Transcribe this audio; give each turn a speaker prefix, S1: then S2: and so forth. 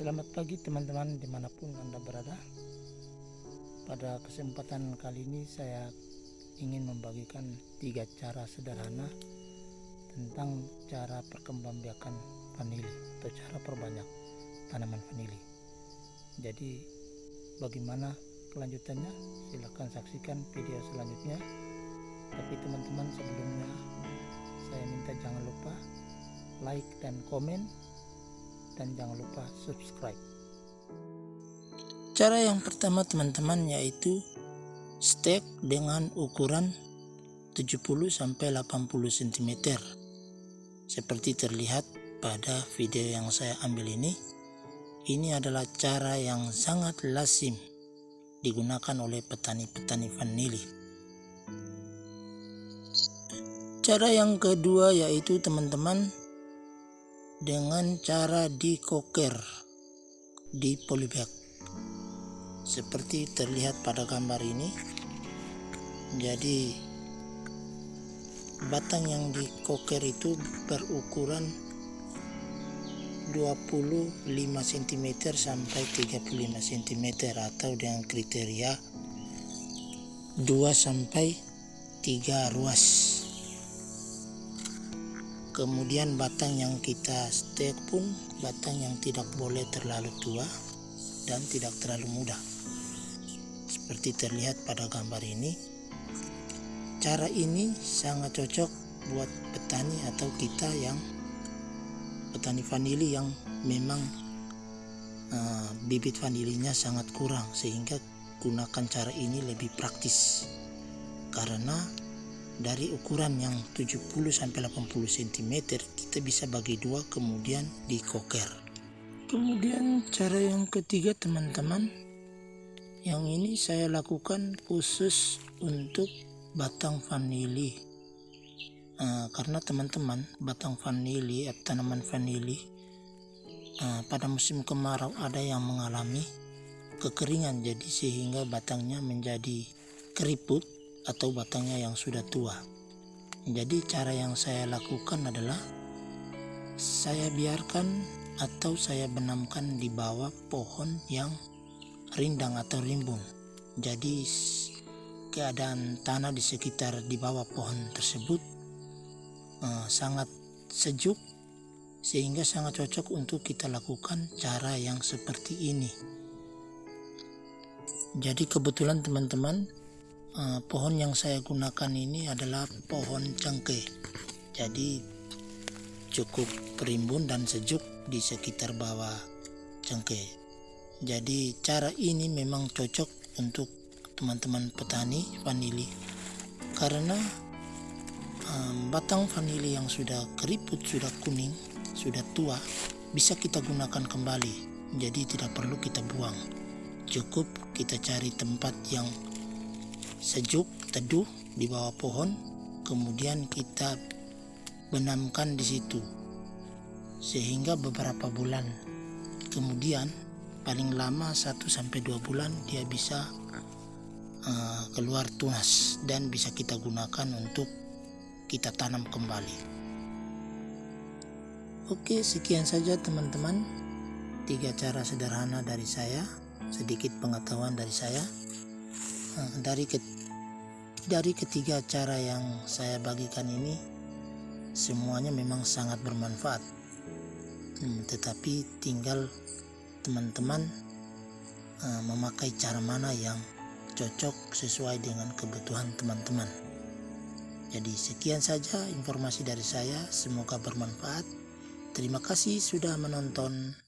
S1: Selamat pagi teman-teman di mana pun Anda berada. Pada kesempatan kali ini saya ingin membagikan tiga cara sederhana Tentang cara perkembangbiakan vanili Atau cara perbanyak tanaman vanili. Jadi bagaimana kelanjutannya? Silahkan saksikan video selanjutnya. Tapi teman-teman sebelumnya saya minta jangan lupa like dan komen dan jangan lupa subscribe. Cara yang pertama teman-teman yaitu stek dengan ukuran 70 sampai 80 cm. Seperti terlihat pada video yang saya ambil ini. Ini adalah cara yang sangat lazim digunakan oleh petani-petani vanili. Cara yang kedua yaitu teman-teman dengan cara dikoker di polybag. Seperti terlihat pada gambar ini jadi batang yang dikoker itu berukuran 25 cm sampai 35 cm atau dengan kriteria 2 sampai 3 ruas kemudian batang yang kita stek pun batang yang tidak boleh terlalu tua dan tidak terlalu muda seperti terlihat pada gambar ini cara ini sangat cocok buat petani atau kita yang petani vanili yang memang uh, bibit vanilinya sangat kurang sehingga gunakan cara ini lebih praktis. Karena dari ukuran yang 70 sampai 80 cm kita bisa bagi dua kemudian dikoker. Kemudian cara yang ketiga teman-teman yang ini saya lakukan khusus untuk batang vanili. Uh, karena teman-teman batang vanili atau tanaman vanili uh, pada musim kemarau ada yang mengalami kekeringan jadi sehingga batangnya menjadi keriput atau batangnya yang sudah tua. Jadi cara yang saya lakukan adalah saya biarkan atau saya benamkan di bawah pohon yang rindang atau rimbun. Jadi keadaan tanah di sekitar di bawah pohon tersebut uh, sangat sejuk sehingga sangat cocok untuk kita lakukan cara yang seperti ini. Jadi kebetulan teman-teman uh, pohon yang saya gunakan ini adalah pohon cengkeh jadi cukup perimbun dan sejuk di sekitar bawah cengkeh jadi cara ini memang cocok untuk teman-teman petani vanili. Karena um, batang vanili yang sudah keriput sudah kuning sudah tua bisa kita gunakan kembali. Jadi tidak perlu kita buang. Cukup kita cari tempat yang sejuk teduh di bawah pohon kemudian kita benamkan di situ. Sehingga beberapa bulan kemudian paling lama 1 sampai 2 bulan dia bisa uh, keluar tunas dan bisa kita gunakan untuk kita tanam kembali. Oke sekian saja teman-teman. Tiga cara sederhana dari saya sedikit pengetahuan dari saya dari ke, dari ketiga cara yang saya bagikan ini semuanya memang sangat bermanfaat. Hmm, tetapi tinggal teman-teman uh, memakai cara mana yang cocok sesuai dengan kebutuhan teman-teman. Jadi sekian saja informasi dari saya. Semoga bermanfaat. Terima kasih sudah menonton